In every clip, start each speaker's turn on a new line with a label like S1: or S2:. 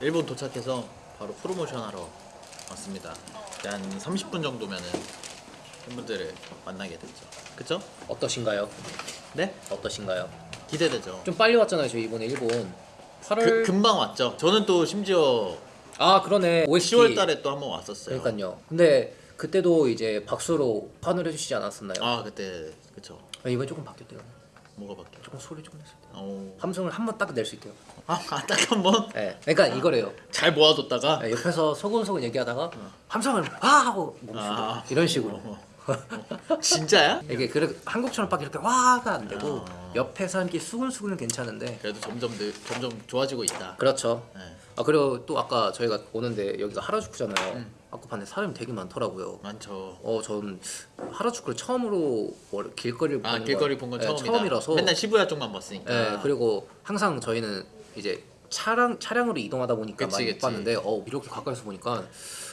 S1: 일본 도착해서 바로 프로모션 하러 왔습니다. 한 30분 정도면은 팬분들을 만나게 됐죠. 그쵸?
S2: 어떠신가요?
S1: 네?
S2: 어떠신가요?
S1: 기대되죠.
S2: 좀 빨리 왔잖아요 저희 이번에 일본 8월
S1: 그, 금방 왔죠. 저는 또 심지어
S2: 아 그러네 OST
S1: 10월 달에 또 한 번 왔었어요.
S2: 그러니까요 근데 그때도 이제 박수로 환호를 해주시지 않았었나요?
S1: 아 그때 그쵸.
S2: 아, 이번에 조금 바뀌었대요
S1: 뭐가 바뀌어?
S2: 조금 소리 조금 냈을 때요
S1: 어...
S2: 함성을 한 번 딱 낼 수 있대요
S1: 아 딱 한번잘
S2: 네. 그러니까 이거래요
S1: 모아뒀다가
S2: 네, 옆에서 소곤소곤 얘기하다가 함성을 아 하고 멈추고
S1: 아.
S2: 이런 식으로
S1: 어. 진짜야?
S2: 이게 그래 한국처럼 막 이렇게 와가 안 되고
S1: 아.
S2: 옆에서 함께 수근수근은 괜찮은데
S1: 그래도 점점 늘, 점점 좋아지고 있다.
S2: 그렇죠
S1: 네.
S2: 아 그리고 또 아까 저희가 오는데 여기가 하라주쿠잖아요
S1: 음.
S2: 아까 봤는데 사람이 되게 많더라고요
S1: 많죠.
S2: 어, 전 하라주쿠를 처음으로 월- 길거리를
S1: 아
S2: 보는
S1: 길거리 본건
S2: 네,
S1: 처음이다.
S2: 처음이라서
S1: 맨날 시부야 쪽만 봤으니까.
S2: 네, 그리고 항상 저희는 이제 차량 차량으로 이동하다 보니까
S1: 그치,
S2: 많이 못
S1: 그치.
S2: 봤는데 어 이렇게 가까이서 보니까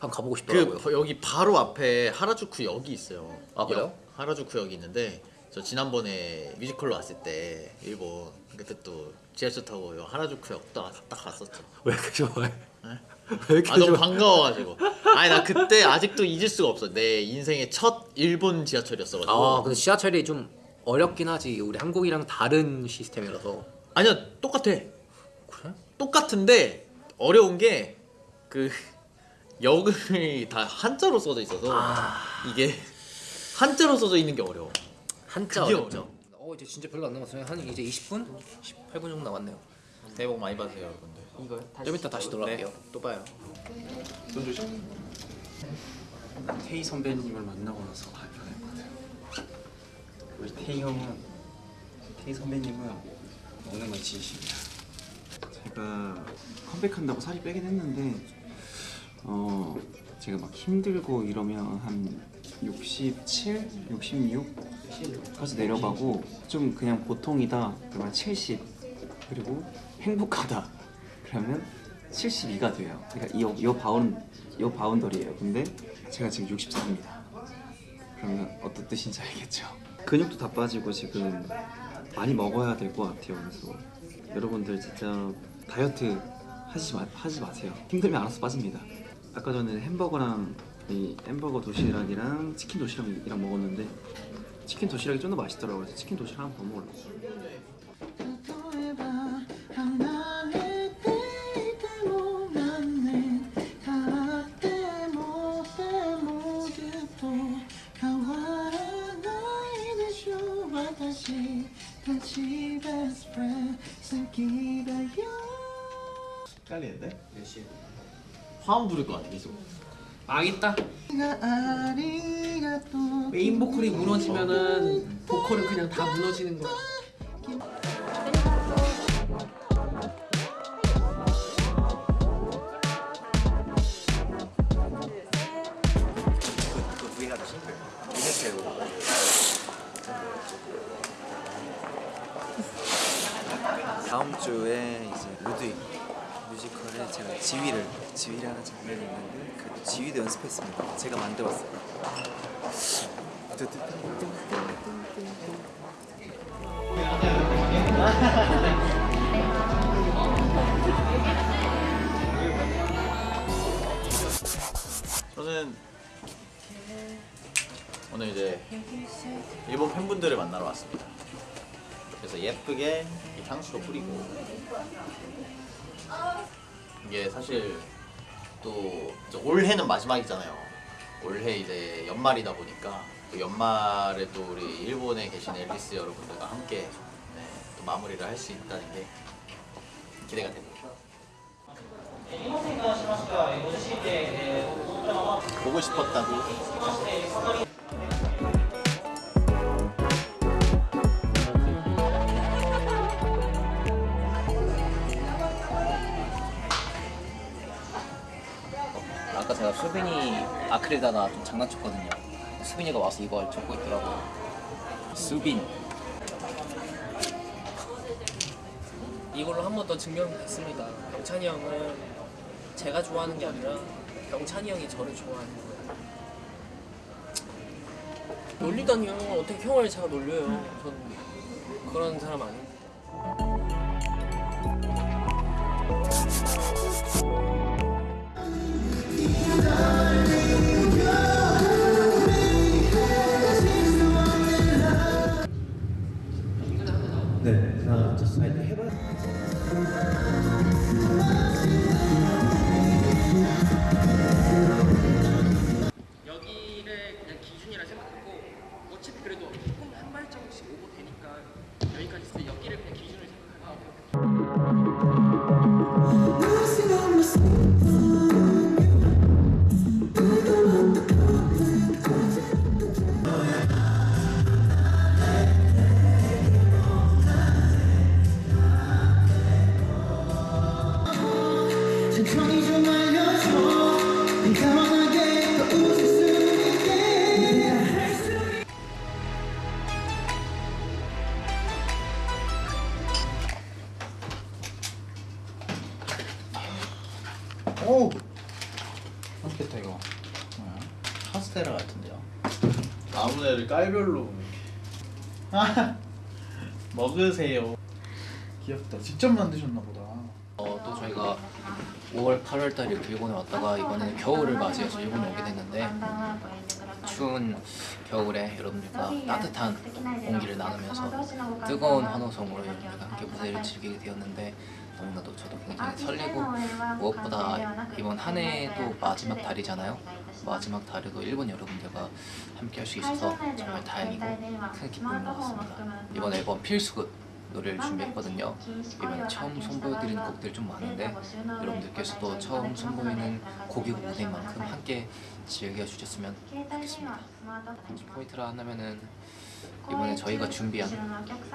S2: 한번 가보고
S1: 그
S2: 싶더라고요.
S1: 버- 여기 바로 앞에 하라주쿠 역이 있어요.
S2: 아, 그래요?
S1: 역, 하라주쿠 역이 있는데 저 지난번에 뮤지컬로 왔을 때 일본 그때 또 지하철 타고 요 하라주쿠 역딱 딱 갔었죠.
S2: 왜 이렇게 좋아해?
S1: 네?
S2: 왜 이렇게
S1: 아 너무? 반가워가지고. 아니 나 그때 아직도 잊을 수가 없어. 내 인생의 첫 일본 지하철이었어가지고.
S2: 아 근데 지하철이 좀 어렵긴 하지. 우리 한국이랑 다른 시스템이라서.
S1: 아니야 똑같아.
S2: 그래?
S1: 똑같은데 어려운 게 그 역이 다 한자로 써져 있어서
S2: 아
S1: 이게 한자로 써져 있는 게 어려워.
S2: 한자 어렵죠. 어 이제 진짜 별로 안 남았어요. 한 이제 20분? 18분 정도 남았네요.
S1: 복 많이 받으세요 여러분들.
S3: 이거요?
S2: 좀 이따 다시 돌아갈게요.
S1: 또 봐요.
S3: 태희 선배님을 만나고 나서 발표할 것 같아요. 우리 태희 형은 태희 선배님은 먹는 건 진심이야. 제가 컴백한다고 살이 빼긴 했는데 어 제가 막 힘들고 이러면 한 67, 66까지 내려가고 좀 그냥 보통이다 그러면 70 그리고 행복하다 그러면 72가 돼요. 그러니까 이, 이 바운 이 바운더리예요. 근데 제가 지금 64입니다. 그러면 어떤 뜻인지 알겠죠? 근육도 다 빠지고 지금 많이 먹어야 될 것 같아요. 그래서 여러분들 진짜 다이어트 하지 마, 하지 마세요. 힘들면 알아서 빠집니다. 아까 전에 햄버거랑 이 햄버거 도시락이랑 치킨 도시락이랑 먹었는데 치킨 도시락이 좀 더 맛있더라고요. 그래서 치킨 도시락 한번더 먹으려고.
S1: 헷갈리는데? 화음 부를 것 같아 계속.
S4: 망했다. 메인 보컬이 무너지면은 보컬은 그냥 다 무너지는 거야.
S5: 지휘를 지휘를 하는 장면이 있는데 그 지휘도 연습했습니다. 제가 만들었어요.
S1: 저는 오늘 이제 일본 팬분들을 만나러 왔습니다. 그래서 예쁘게 이 향수로 뿌리고 이게 사실 또 올해는 마지막이잖아요. 올해 이제 연말이다 보니까 또 연말에 또 우리 일본에 계신 엘리스 여러분들과 함께 네, 또 마무리를 할 수 있다는 게 기대가 됩니다. 보고 싶었다고
S2: 아크릴에다가 좀 장난쳤거든요. 수빈이가 와서 이걸 적고 있더라고요. 수빈.
S4: 이걸로 한 번 더 증명됐습니다. 병찬이 형은 제가 좋아하는 게 아니라 병찬이 형이 저를 좋아하는 거예요. 놀리다니요. 어떻게 형을 제가 놀려요? 전 그런 사람 아니에
S1: 깔별로 아 먹으세요
S6: 귀엽다. 직접 만드셨나 보다.
S2: 어, 또 저희가 5월, 8월 달 이렇게 일본에 왔다가 이번에는 겨울을 맞이해서 일본에 오게 됐는데 추운 겨울에 여러분들과 따뜻한 온기를 나누면서 뜨거운 환호성으로 여러분들과 함께 무대를 즐기게 되었는데 너무나도 저도 굉장히 설레고 무엇보다 이번 한 해도 마지막 달이잖아요. 마지막 달에도 일본 여러분들과 함께 할 수 있어서 정말 다행이고 큰 기쁨인 것 같습니다. 이번 앨범 필수극 노래를 준비했거든요. 이번에 처음 선보여드리는 곡들이 좀 많은데 여러분들께서도 처음 선보이는 곡이고 무대인 만큼 함께 즐겨주셨으면 좋겠습니다. 포인트를 하나면은 이번에 저희가 준비한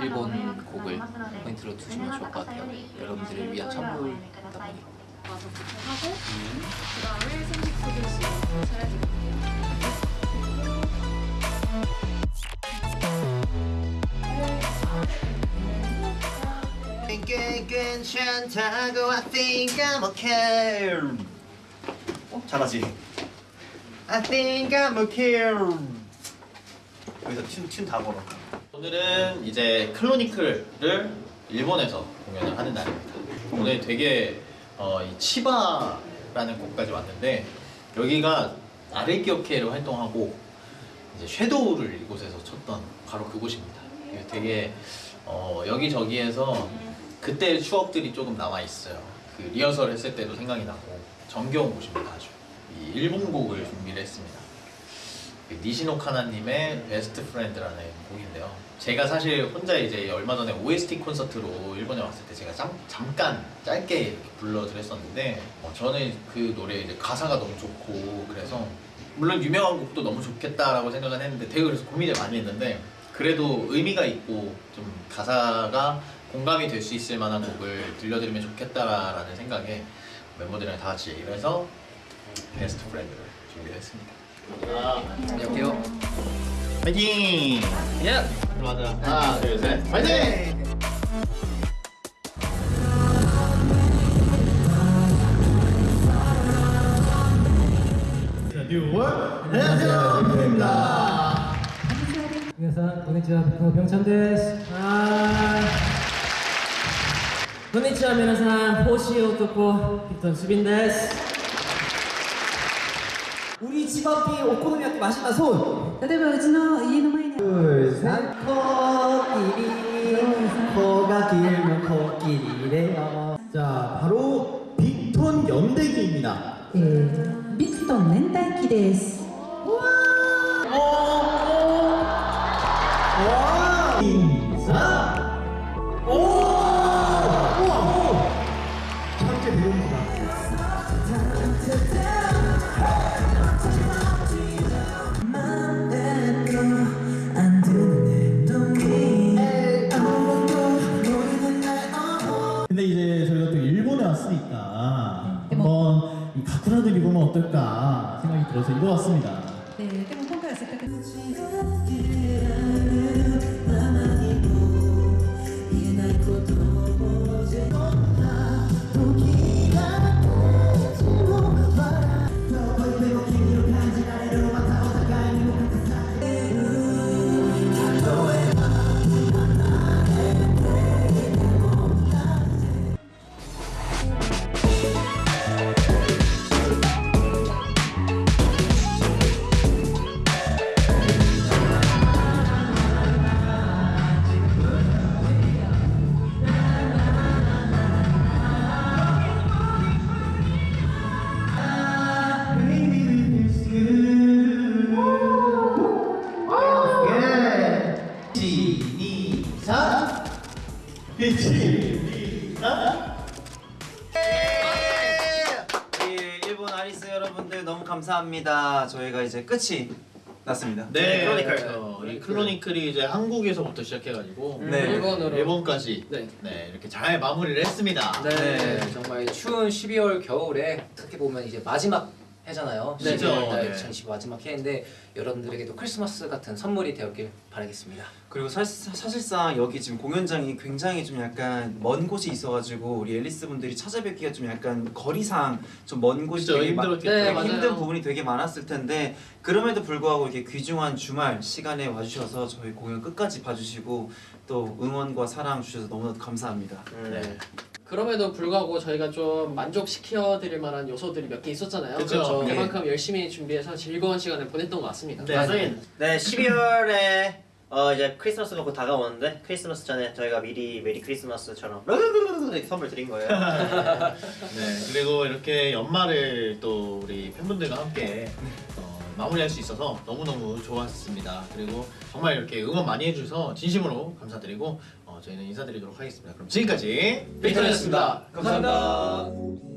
S2: 일본 곡을 포인트로 두시면 좋을 것 같아요. 여러분들을 위한 선물이다 보니
S1: 괜찮다고 I think I'm okay 어? 잘하지? I think I'm okay 여기서 춤춤다 걸어 오늘은 이제 클로니클을 일본에서 공연을 하는 날입니다 오늘 되게 어, 이 치바라는 곳까지 왔는데 여기가 아르기오케로 활동하고 이제 섀도우를 이곳에서 쳤던 바로 그곳입니다. 되게 어, 여기저기에서 그때의 추억들이 조금 남아 있어요. 그 리허설 했을 때도 생각이 나고 정겨운 곳입니다. 아주 이 일본 곡을 준비를 했습니다. 그 니시노 카나님의 Best Friend라는 곡인데요. 제가 사실 혼자 이제 얼마 전에 OST 콘서트로 일본에 왔을 때 제가 잠, 잠깐 짧게 불러드렸었는데 어, 저는 그 노래 이제 가사가 너무 좋고 그래서 물론 유명한 곡도 너무 좋겠다라고 생각은 했는데 되게 그래서 고민을 많이 했는데 그래도 의미가 있고 좀 가사가 공감이 될 수 있을 만한 곡을 들려드리면 좋겠다라는 생각에 멤버들이랑 다 같이 얘기를 해서 Best Friend를 준비를 했습니다.
S2: 안녕하세요.
S1: 파이팅!
S2: 예!
S1: 맞아. 하나, 둘, 셋. 파이팅! 네. 안녕하세요. 빅입니다.
S7: 안녕하세요. 고니치와 병천데스. 고니치와 미나상 호시오 토코 빅톤
S8: 수빈데스. 집 앞이 오코노미야끼 맛있다 손
S9: 例えばうちの家の前に
S8: 둘셋 코끼리 코가 길면 코끼리래요 자 바로 빅톤 연대기입니다
S9: えー、ビクトン年代記です
S8: 인사 오 우와 천재 배우입니다 어떨까 생각이 들어서 입어봤습니다.
S9: 네, 그럼
S10: 평가했을 때. 시작
S3: 우리 일본 아리스 여러분들 너무 감사합니다. 저희가 이제 끝이 났습니다.
S1: 네,
S2: 클로니클.
S1: 어, 이 클로니클이 이제 한국에서부터 시작해가지고
S3: 네.
S2: 일본으로
S1: 일본까지
S2: 네.
S1: 네, 이렇게 잘 마무리를 했습니다.
S2: 네,
S3: 네.
S2: 정말 추운 12월 겨울에 어떻게 보면 이제 마지막 해잖아요.
S1: 네,
S2: 12월 달
S1: 네.
S2: 2020 마지막 해인데 여러분들에게도 크리스마스 같은 선물이 되었길 바라겠습니다.
S3: 그리고 사실, 사실상 여기 지금 공연장이 굉장히 좀 약간 먼 곳이 있어가지고 우리 앨리스 분들이 찾아뵙기가 좀 약간 거리상 좀 먼 곳이
S1: 그쵸,
S3: 되게 마-
S1: 힘들었겠죠.
S2: 네, 맞아요.
S3: 힘든 부분이 되게 많았을 텐데 그럼에도 불구하고 이렇게 귀중한 주말 시간에 와주셔서 저희 공연 끝까지 봐주시고 또 응원과 사랑 주셔서 너무나도 감사합니다.
S1: 네.
S4: 그럼에도 불구하고 저희가 좀 만족시켜 드릴 만한 요소들이 몇 개 있었잖아요. 그렇죠.
S1: 네.
S4: 그만큼 열심히 준비해서 즐거운 시간을 보냈던 것 같습니다.
S1: 네.
S11: 네, 12월에 어 이제 크리스마스가 곧 다가오는데 크리스마스 전에 저희가 미리 메리 크리스마스처럼 이렇게 선물 드린 거예요.
S1: 네, 그리고 이렇게 연말을 또 우리 팬분들과 함께 어, 마무리할 수 있어서 너무너무 좋았습니다. 그리고 정말 이렇게 응원 많이 해주셔서 진심으로 감사드리고 어, 저희는 인사드리도록 하겠습니다. 그럼 지금까지
S4: 빅터였습니다.
S3: 감사합니다.